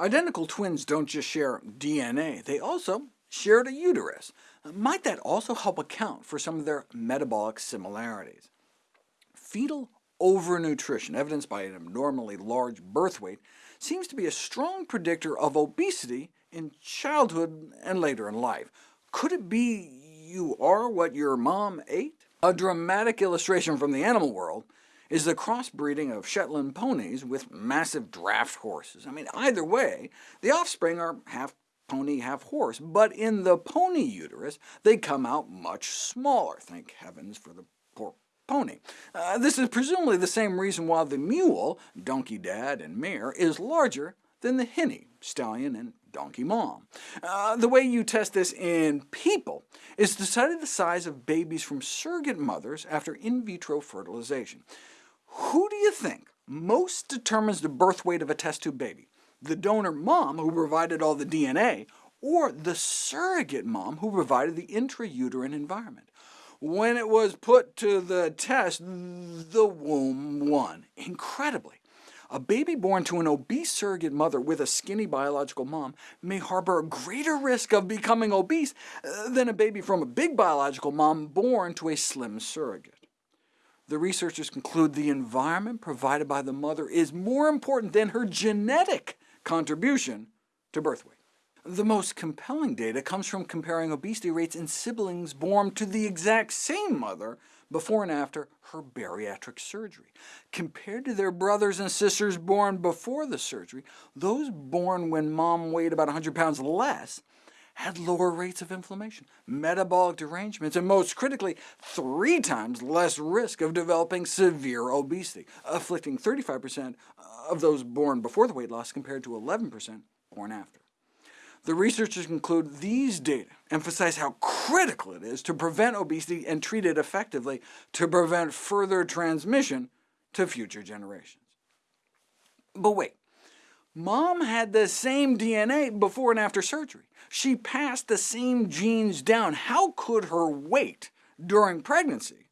Identical twins don't just share DNA, they also shared a uterus. Might that also help account for some of their metabolic similarities? Fetal overnutrition, evidenced by an abnormally large birth weight, seems to be a strong predictor of obesity in childhood and later in life. Could it be you are what your mom ate? A dramatic illustration from the animal world is the crossbreeding of Shetland ponies with massive draft horses. I mean, either way, the offspring are half pony, half horse, but in the pony uterus they come out much smaller. Thank heavens for the poor pony. Uh, this is presumably the same reason why the mule, donkey dad and mare, is larger than the hinny, stallion and donkey mom. Uh, the way you test this in people is to study the size of babies from surrogate mothers after in vitro fertilization. Who do you think most determines the birth weight of a test tube baby? The donor mom, who provided all the DNA, or the surrogate mom, who provided the intrauterine environment? When it was put to the test, the womb won. Incredibly, a baby born to an obese surrogate mother with a skinny biological mom may harbor a greater risk of becoming obese uh, than a baby from a big biological mom born to a slim surrogate. The researchers conclude the environment provided by the mother is more important than her genetic contribution to birth weight. The most compelling data comes from comparing obesity rates in siblings born to the exact same mother before and after her bariatric surgery. Compared to their brothers and sisters born before the surgery, those born when mom weighed about 100 pounds less had lower rates of inflammation, metabolic derangements, and most critically, three times less risk of developing severe obesity, afflicting 35% of those born before the weight loss compared to 11% born after. The researchers conclude these data emphasize how critical it is to prevent obesity and treat it effectively to prevent further transmission to future generations. But wait, Mom had the same DNA before and after surgery. She passed the same genes down. How could her weight during pregnancy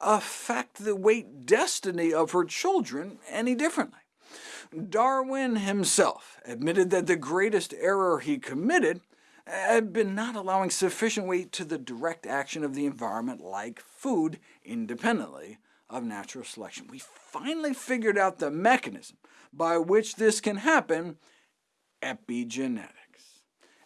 affect the weight destiny of her children any differently? Darwin himself admitted that the greatest error he committed had been not allowing sufficient weight to the direct action of the environment, like food, independently of natural selection. We finally figured out the mechanism by which this can happen, epigenetics.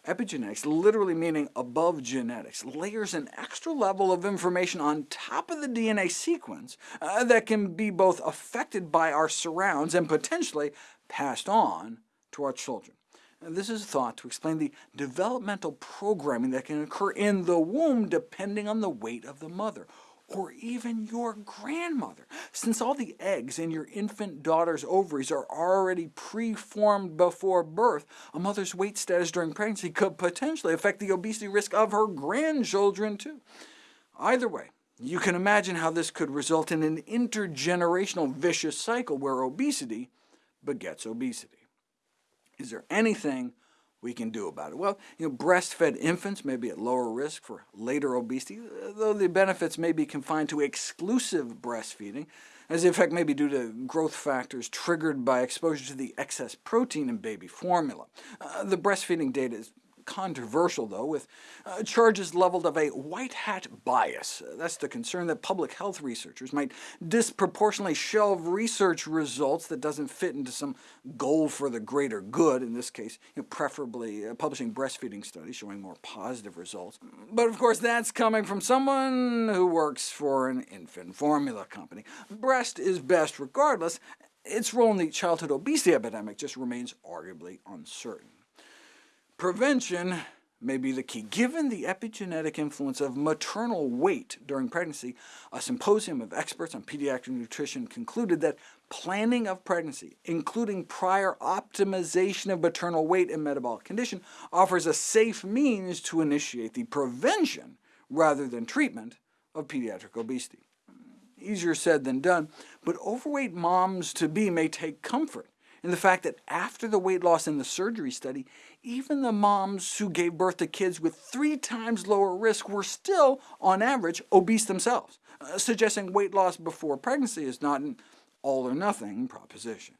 Epigenetics, literally meaning above genetics, layers an extra level of information on top of the DNA sequence uh, that can be both affected by our surrounds and potentially passed on to our children. This is thought to explain the developmental programming that can occur in the womb depending on the weight of the mother, or even your grandmother, since all the eggs in your infant daughter's ovaries are already preformed before birth, a mother's weight status during pregnancy could potentially affect the obesity risk of her grandchildren too. Either way, you can imagine how this could result in an intergenerational vicious cycle where obesity begets obesity. Is there anything we can do about it? Well, you know, breastfed infants may be at lower risk for later obesity, though the benefits may be confined to exclusive breastfeeding, as the effect may be due to growth factors triggered by exposure to the excess protein in baby formula. Uh, the breastfeeding data is controversial, though, with uh, charges leveled of a white hat bias. That's the concern that public health researchers might disproportionately shelve research results that doesn't fit into some goal for the greater good, in this case you know, preferably uh, publishing breastfeeding studies showing more positive results. But of course that's coming from someone who works for an infant formula company. Breast is best regardless. Its role in the childhood obesity epidemic just remains arguably uncertain. Prevention may be the key. Given the epigenetic influence of maternal weight during pregnancy, a symposium of experts on pediatric nutrition concluded that planning of pregnancy, including prior optimization of maternal weight and metabolic condition, offers a safe means to initiate the prevention rather than treatment of pediatric obesity. Easier said than done, but overweight moms-to-be may take comfort in the fact that after the weight loss in the surgery study, even the moms who gave birth to kids with three times lower risk were still, on average, obese themselves, uh, suggesting weight loss before pregnancy is not an all-or-nothing proposition.